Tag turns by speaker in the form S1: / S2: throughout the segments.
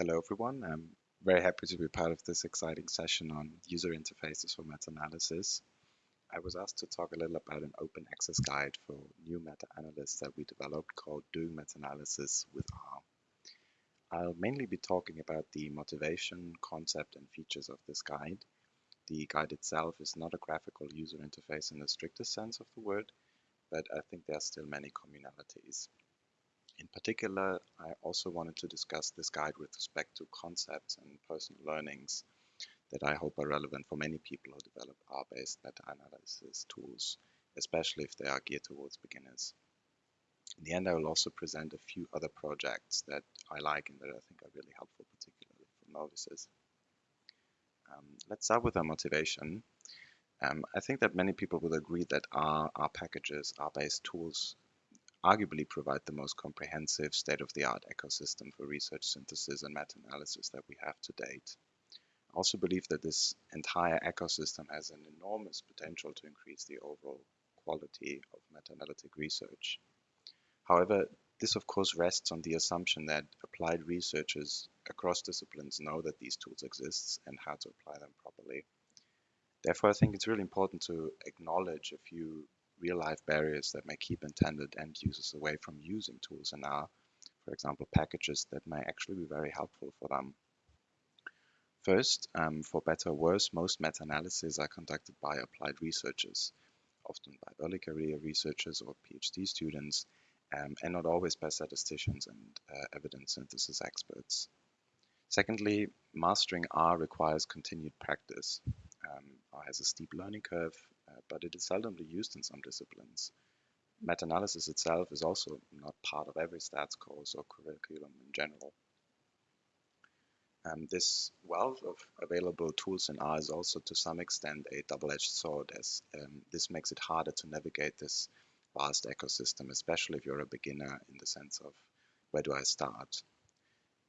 S1: Hello everyone, I'm very happy to be part of this exciting session on user interfaces for meta-analysis. I was asked to talk a little about an open access guide for new meta-analysts that we developed called Doing Meta-Analysis with R. I'll mainly be talking about the motivation, concept and features of this guide. The guide itself is not a graphical user interface in the strictest sense of the word, but I think there are still many communalities. In particular, I also wanted to discuss this guide with respect to concepts and personal learnings that I hope are relevant for many people who develop R-based meta-analysis tools, especially if they are geared towards beginners. In the end, I will also present a few other projects that I like and that I think are really helpful, particularly for novices. Um, let's start with our motivation. Um, I think that many people will agree that R, R packages, R-based tools arguably provide the most comprehensive state-of-the-art ecosystem for research synthesis and meta-analysis that we have to date. I also believe that this entire ecosystem has an enormous potential to increase the overall quality of meta-analytic research. However, this of course rests on the assumption that applied researchers across disciplines know that these tools exist and how to apply them properly. Therefore, I think it's really important to acknowledge a few real-life barriers that may keep intended end users away from using tools in R, for example, packages that may actually be very helpful for them. First, um, for better or worse, most meta-analyses are conducted by applied researchers, often by early career researchers or PhD students, um, and not always by statisticians and uh, evidence synthesis experts. Secondly, mastering R requires continued practice. Um, R has a steep learning curve uh, but it is seldomly used in some disciplines. Meta-analysis itself is also not part of every stats course or curriculum in general. Um, this wealth of available tools in R is also to some extent a double-edged sword as um, this makes it harder to navigate this vast ecosystem, especially if you're a beginner in the sense of where do I start?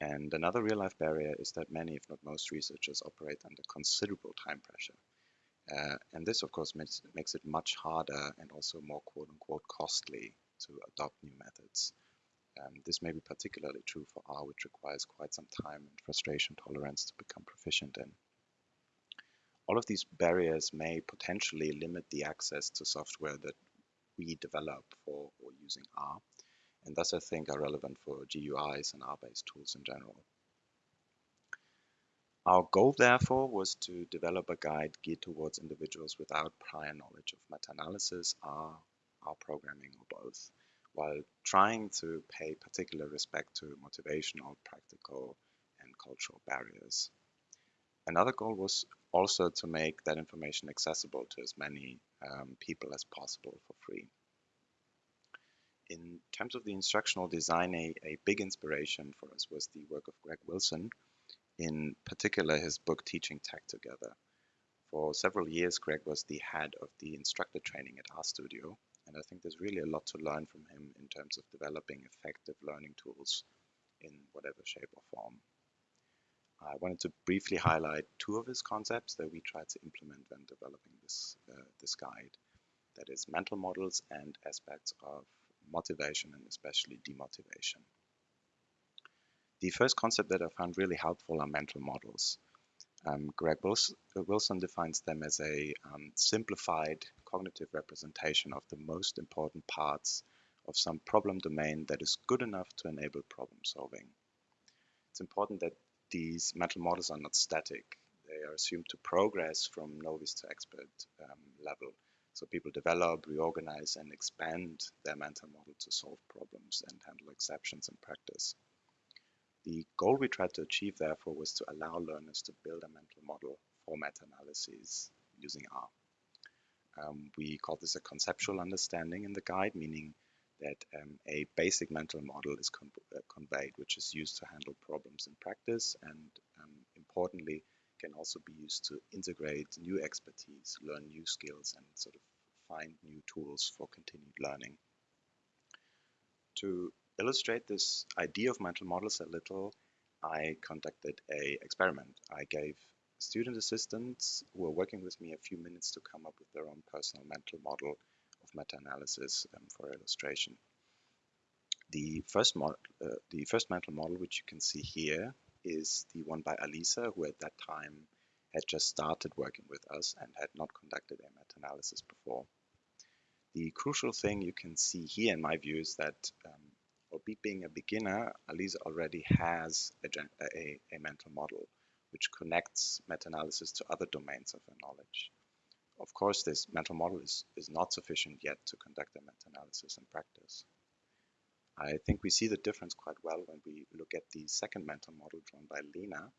S1: And another real-life barrier is that many, if not most researchers operate under considerable time pressure. Uh, and this, of course, makes, makes it much harder and also more quote unquote costly to adopt new methods. Um, this may be particularly true for R, which requires quite some time and frustration tolerance to become proficient in. All of these barriers may potentially limit the access to software that we develop for or using R, and thus I think are relevant for GUIs and R-based tools in general. Our goal, therefore, was to develop a guide geared towards individuals without prior knowledge of meta-analysis, R, R programming, or both, while trying to pay particular respect to motivational, practical, and cultural barriers. Another goal was also to make that information accessible to as many um, people as possible for free. In terms of the instructional design, a, a big inspiration for us was the work of Greg Wilson, in particular his book Teaching Tech Together. For several years, Greg was the head of the instructor training at RStudio, and I think there's really a lot to learn from him in terms of developing effective learning tools in whatever shape or form. I wanted to briefly highlight two of his concepts that we tried to implement when developing this, uh, this guide. That is mental models and aspects of motivation and especially demotivation. The first concept that I found really helpful are mental models. Um, Greg Wilson defines them as a um, simplified cognitive representation of the most important parts of some problem domain that is good enough to enable problem solving. It's important that these mental models are not static. They are assumed to progress from novice to expert um, level. So people develop, reorganize, and expand their mental model to solve problems and handle exceptions in practice. The goal we tried to achieve, therefore, was to allow learners to build a mental model for meta-analyses using R. Um, we call this a conceptual understanding in the guide, meaning that um, a basic mental model is con uh, conveyed, which is used to handle problems in practice and um, importantly, can also be used to integrate new expertise, learn new skills, and sort of find new tools for continued learning. To illustrate this idea of mental models a little, I conducted a experiment. I gave student assistants who were working with me a few minutes to come up with their own personal mental model of meta-analysis um, for illustration. The first, uh, the first mental model, which you can see here, is the one by Alisa, who at that time had just started working with us and had not conducted a meta-analysis before. The crucial thing you can see here, in my view, is that um, being a beginner, Alisa already has a, a, a mental model which connects meta-analysis to other domains of her knowledge. Of course, this mental model is, is not sufficient yet to conduct a meta-analysis in practice. I think we see the difference quite well when we look at the second mental model drawn by Lena,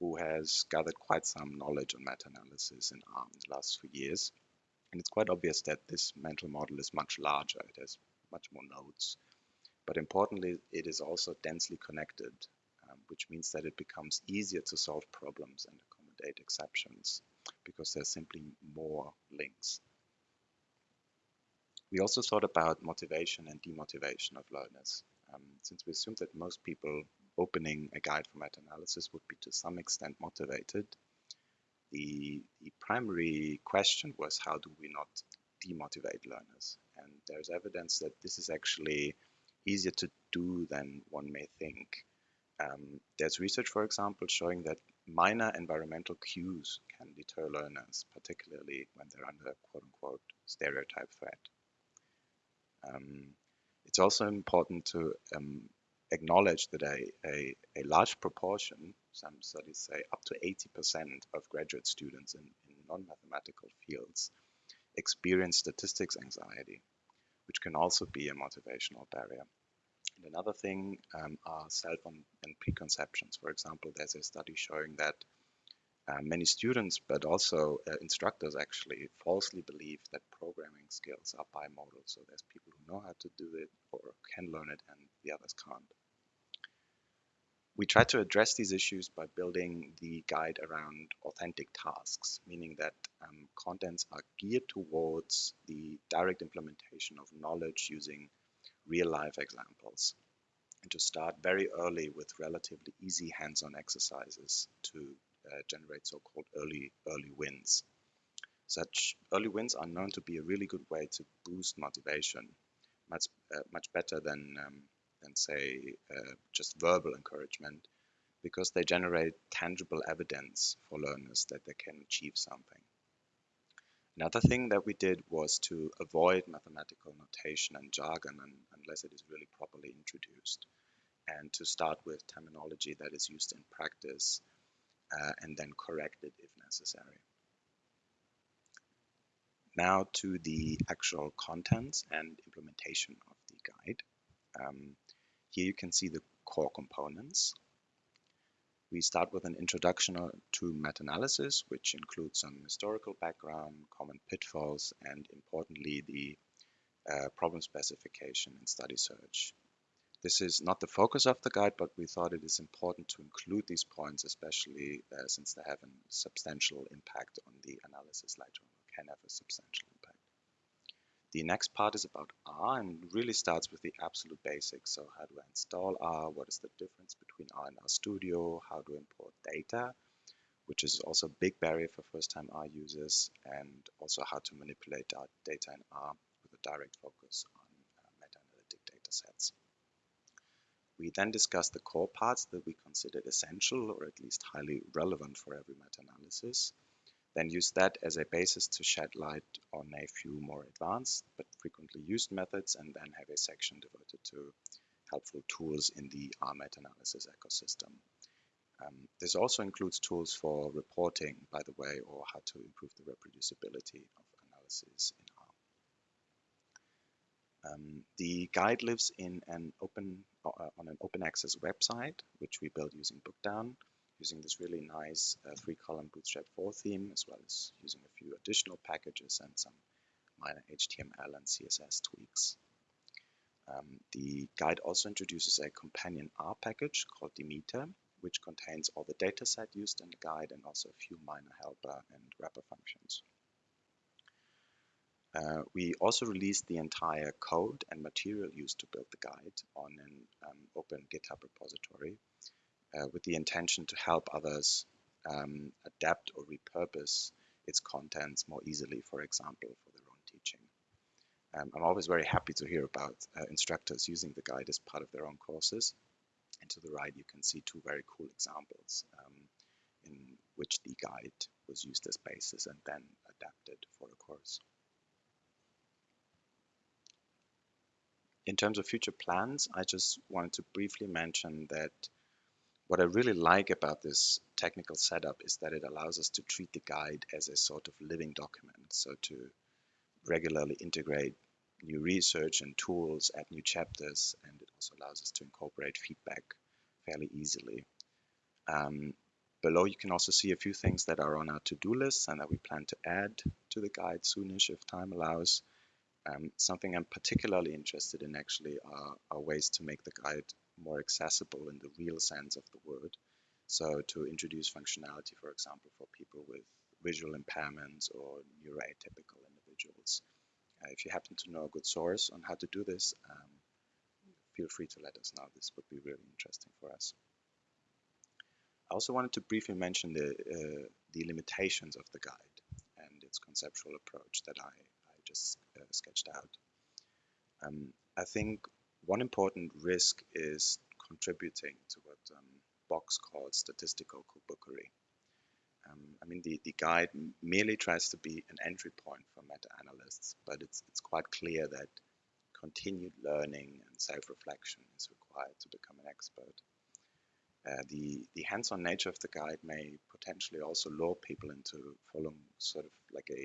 S1: who has gathered quite some knowledge on meta-analysis in in the last few years. And it's quite obvious that this mental model is much larger. It has much more nodes. But importantly, it is also densely connected um, which means that it becomes easier to solve problems and accommodate exceptions because there's simply more links. We also thought about motivation and demotivation of learners. Um, since we assumed that most people opening a guide for meta-analysis would be to some extent motivated, the, the primary question was how do we not demotivate learners? And there's evidence that this is actually easier to do than one may think. Um, there's research, for example, showing that minor environmental cues can deter learners, particularly when they're under quote unquote stereotype threat. Um, it's also important to um, acknowledge that a, a, a, large proportion, some studies say up to 80% of graduate students in, in non-mathematical fields experience statistics anxiety, which can also be a motivational barrier. And another thing um, are self and preconceptions. For example, there's a study showing that uh, many students, but also uh, instructors actually falsely believe that programming skills are bimodal. So there's people who know how to do it or can learn it and the others can't. We try to address these issues by building the guide around authentic tasks, meaning that um, contents are geared towards the direct implementation of knowledge using real life examples and to start very early with relatively easy hands-on exercises to uh, generate so-called early early wins. Such early wins are known to be a really good way to boost motivation, much uh, much better than um, than say uh, just verbal encouragement, because they generate tangible evidence for learners that they can achieve something. Another thing that we did was to avoid mathematical notation and jargon unless it is really properly introduced, and to start with terminology that is used in practice uh, and then corrected if necessary. Now to the actual contents and implementation of the guide. Um, here you can see the core components. We start with an introduction to meta-analysis, which includes some historical background, common pitfalls, and importantly, the uh, problem specification and study search. This is not the focus of the guide, but we thought it is important to include these points, especially uh, since they have a substantial impact on the analysis later on, can have a substantial impact. The next part is about R and really starts with the absolute basics. So how do I install R? What is the difference between R and R Studio? How to import data, which is also a big barrier for first-time R users, and also how to manipulate data in R with a direct focus on uh, meta-analytic data sets. We then discussed the core parts that we considered essential or at least highly relevant for every meta-analysis then use that as a basis to shed light on a few more advanced but frequently used methods, and then have a section devoted to helpful tools in the R meta-analysis ecosystem. Um, this also includes tools for reporting, by the way, or how to improve the reproducibility of analysis in R. Um, the guide lives in an open uh, on an open access website, which we built using Bookdown using this really nice uh, three-column Bootstrap 4 theme, as well as using a few additional packages and some minor HTML and CSS tweaks. Um, the guide also introduces a companion R package called dmetar, which contains all the dataset used in the guide and also a few minor helper and wrapper functions. Uh, we also released the entire code and material used to build the guide on an um, open GitHub repository, uh, with the intention to help others um, adapt or repurpose its contents more easily, for example, for their own teaching. Um, I'm always very happy to hear about uh, instructors using the guide as part of their own courses. And to the right, you can see two very cool examples um, in which the guide was used as basis and then adapted for a course. In terms of future plans, I just wanted to briefly mention that what I really like about this technical setup is that it allows us to treat the guide as a sort of living document. So to regularly integrate new research and tools, add new chapters, and it also allows us to incorporate feedback fairly easily. Um, below you can also see a few things that are on our to-do list and that we plan to add to the guide soonish if time allows. Um, something I'm particularly interested in actually are, are, ways to make the guide more accessible in the real sense of the word. So to introduce functionality, for example, for people with visual impairments or neuroatypical individuals. Uh, if you happen to know a good source on how to do this, um, feel free to let us know. This would be really interesting for us. I also wanted to briefly mention the, uh, the limitations of the guide and its conceptual approach that I, I just uh, sketched out. Um, I think one important risk is contributing to what um, Box calls statistical bookery. Um, I mean, the, the guide merely tries to be an entry point for meta-analysts, but it's, it's quite clear that continued learning and self-reflection is required to become an expert. Uh, the the hands-on nature of the guide may potentially also lure people into following sort of like a,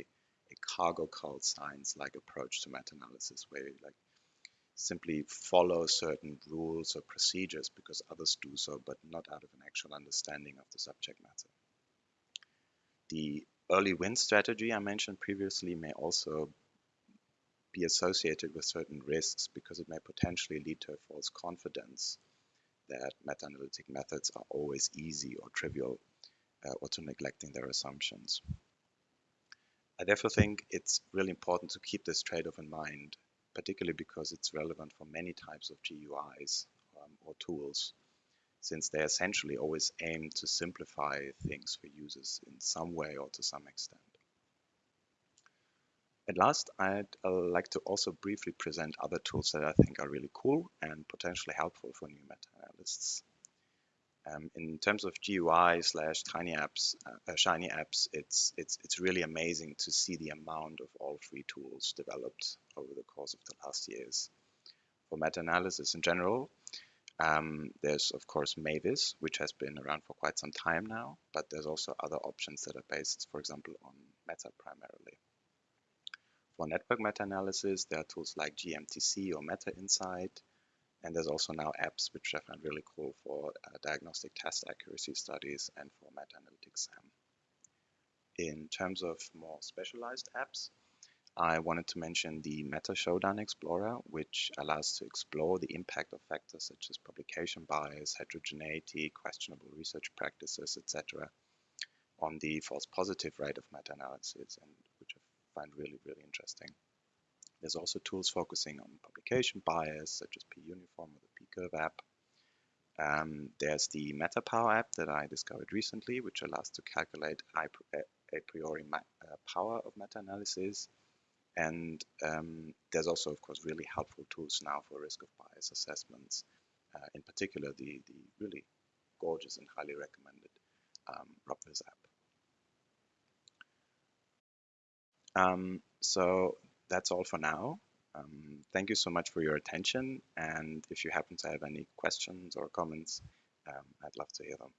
S1: a cargo cult science-like approach to meta-analysis, where like simply follow certain rules or procedures because others do so, but not out of an actual understanding of the subject matter. The early win strategy I mentioned previously may also be associated with certain risks because it may potentially lead to a false confidence that meta-analytic methods are always easy or trivial uh, or to neglecting their assumptions. I therefore think it's really important to keep this trade-off in mind particularly because it's relevant for many types of GUIs um, or tools, since they essentially always aim to simplify things for users in some way or to some extent. At last, I'd uh, like to also briefly present other tools that I think are really cool and potentially helpful for new meta-analysts. Um, in terms of GUI slash tiny apps, uh, uh, shiny apps, it's it's it's really amazing to see the amount of all free tools developed over the course of the last years. For meta-analysis in general, um, there's of course Mavis, which has been around for quite some time now, but there's also other options that are based, for example, on Meta primarily. For network meta-analysis, there are tools like GMTC or Meta Insight, and there's also now apps which I find really cool for uh, diagnostic test accuracy studies and for meta-analytics SAM. In terms of more specialized apps, I wanted to mention the Meta Showdown Explorer, which allows to explore the impact of factors such as publication bias, heterogeneity, questionable research practices, etc., on the false positive rate of meta-analysis, and which I find really, really interesting. There's also tools focusing on publication bias, such as P-Uniform or the P-Curve app. Um, there's the MetaPower app that I discovered recently, which allows to calculate a priori uh, power of meta-analysis. And um, there's also, of course, really helpful tools now for risk of bias assessments. Uh, in particular, the, the really gorgeous and highly recommended um, RobVis app. Um, so that's all for now. Um, thank you so much for your attention. And if you happen to have any questions or comments, um, I'd love to hear them.